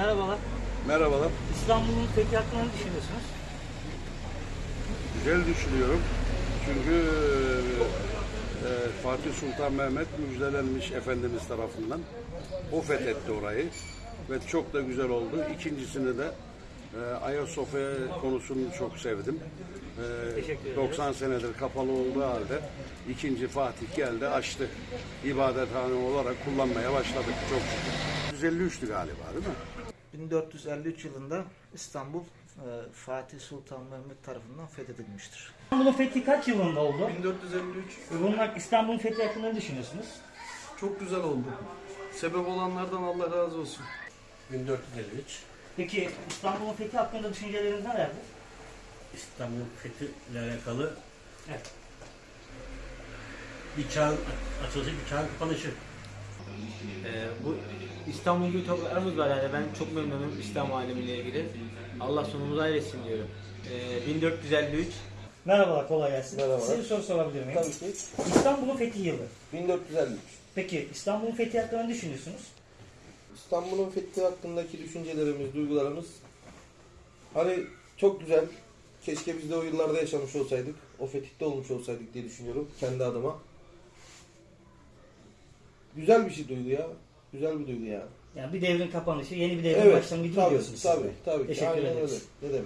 Merhabalar. Merhabalar. İstanbul'un fethi hakkında ne düşünüyorsunuz? Güzel düşünüyorum. Çünkü e, Fatih Sultan Mehmet müjdelenmiş Efendimiz tarafından. O fethetti orayı. Ve çok da güzel oldu. İkincisini de e, Ayasofya konusunu çok sevdim. E, Teşekkür ederiz. 90 senedir kapalı olduğu halde ikinci Fatih geldi açtı. İbadethane olarak kullanmaya başladık çok şükür. 153'tü galiba değil mi? 1453 yılında İstanbul e, Fatih Sultan Mehmet tarafından fethedilmiştir. İstanbul'un fethi kaç yılında oldu? 1453 Ve bunun hak- İstanbul'un fethi hakkında ne düşünüyorsunuz? çok güzel oldu. Sebep olanlardan Allah razı olsun. 1453 Peki İstanbul'un fethi hakkında düşünceleriniz nelerdir? İstanbul fethiyle alakalı Evet. bir çağın açılışı, bir çağın kapanışı. Ee, bu İstanbul gibi topraklarımız var yani ben çok memnunum İslam alemiyle ilgili. Allah sonumuzu hayretsin diyorum. Ee, 1453 Merhabalar, kolay gelsin. Merhabalar. Size bir soru sorabilir miyim? Tabii ki. İstanbul'un fethi yılı. 1453. Peki İstanbul'un fethi hakkında ne düşünüyorsunuz? İstanbul'un fethi hakkındaki düşüncelerimiz, duygularımız hani çok güzel. Keşke biz de o yıllarda yaşamış olsaydık. O fetihte olmuş olsaydık diye düşünüyorum kendi adıma. Güzel bir şey duygu ya. Güzel bir duygu ya. Yani bir devrin kapanışı, yeni bir devrin Evet. başlangıcı tabii, diyorsunuz. tabii, tabii. Teşekkür ederiz. Ne demek?